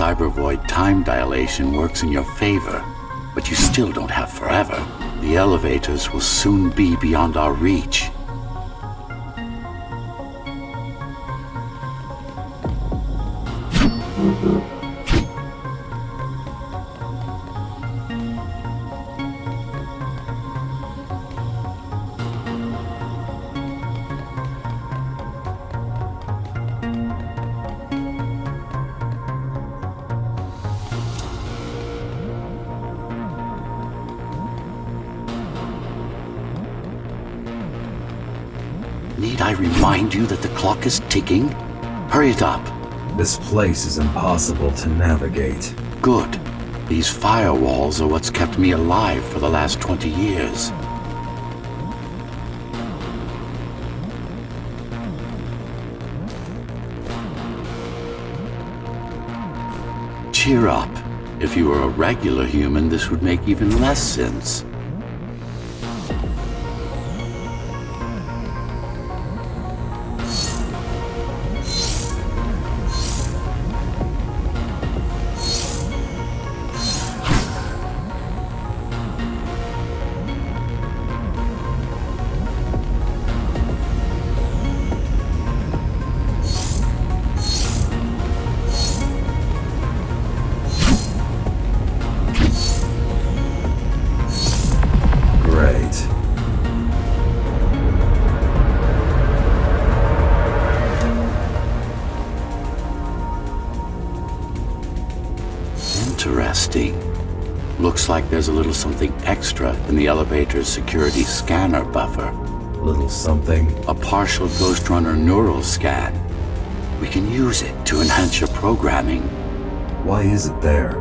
cybervoid time dilation works in your favor, but you still don't have forever. The elevators will soon be beyond our reach. Need I remind you that the clock is ticking? Hurry it up. This place is impossible to navigate. Good. These firewalls are what's kept me alive for the last 20 years. Cheer up. If you were a regular human, this would make even less sense. Interesting. Looks like there's a little something extra in the elevator's security scanner buffer. Little something. A partial Ghostrunner neural scan. We can use it to enhance your programming. Why is it there?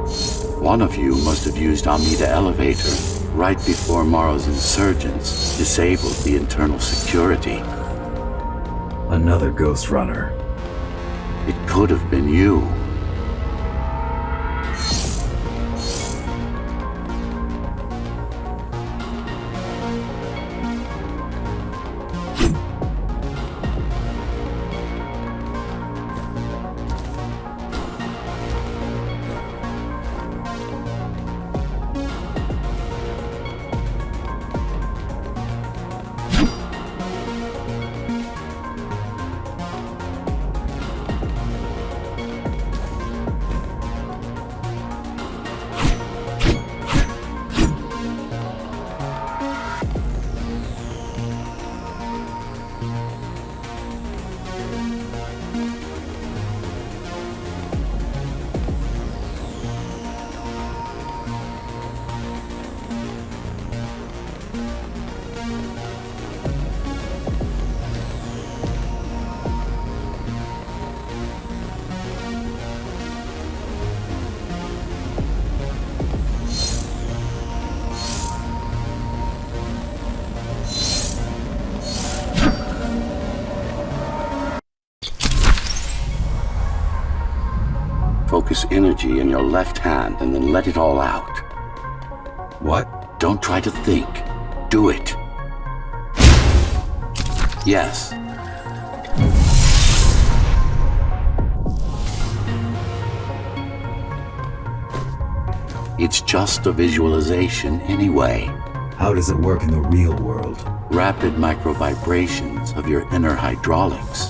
One of you must have used Amida Elevator right before Mara's insurgents disabled the internal security. Another Ghostrunner. It could have been you. Focus energy in your left hand and then let it all out. What? Don't try to think. Do it. Yes. It's just a visualization anyway. How does it work in the real world? Rapid microvibrations of your inner hydraulics.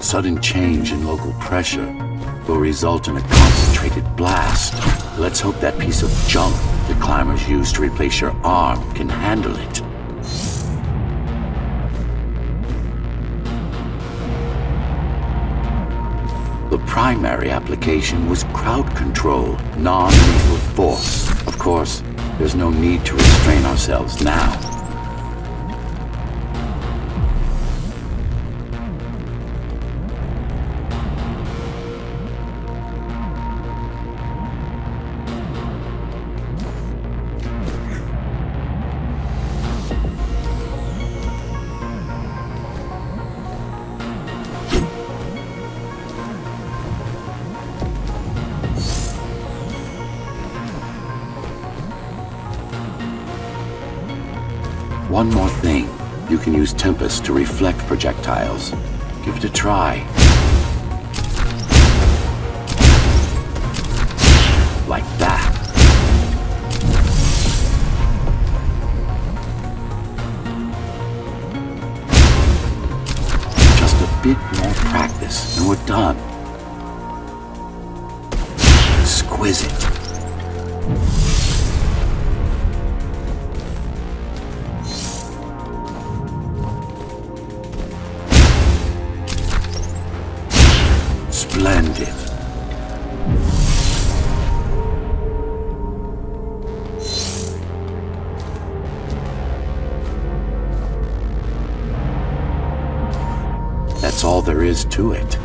Sudden change in local pressure will result in a concentrated blast. Let's hope that piece of junk the climbers use to replace your arm can handle it. The primary application was crowd control, non-lethal force. Of course, there's no need to restrain ourselves now. one more thing. You can use Tempest to reflect projectiles. Give it a try. Like that. Just a bit more practice and we're done. Exquisite. Splendid. That's all there is to it.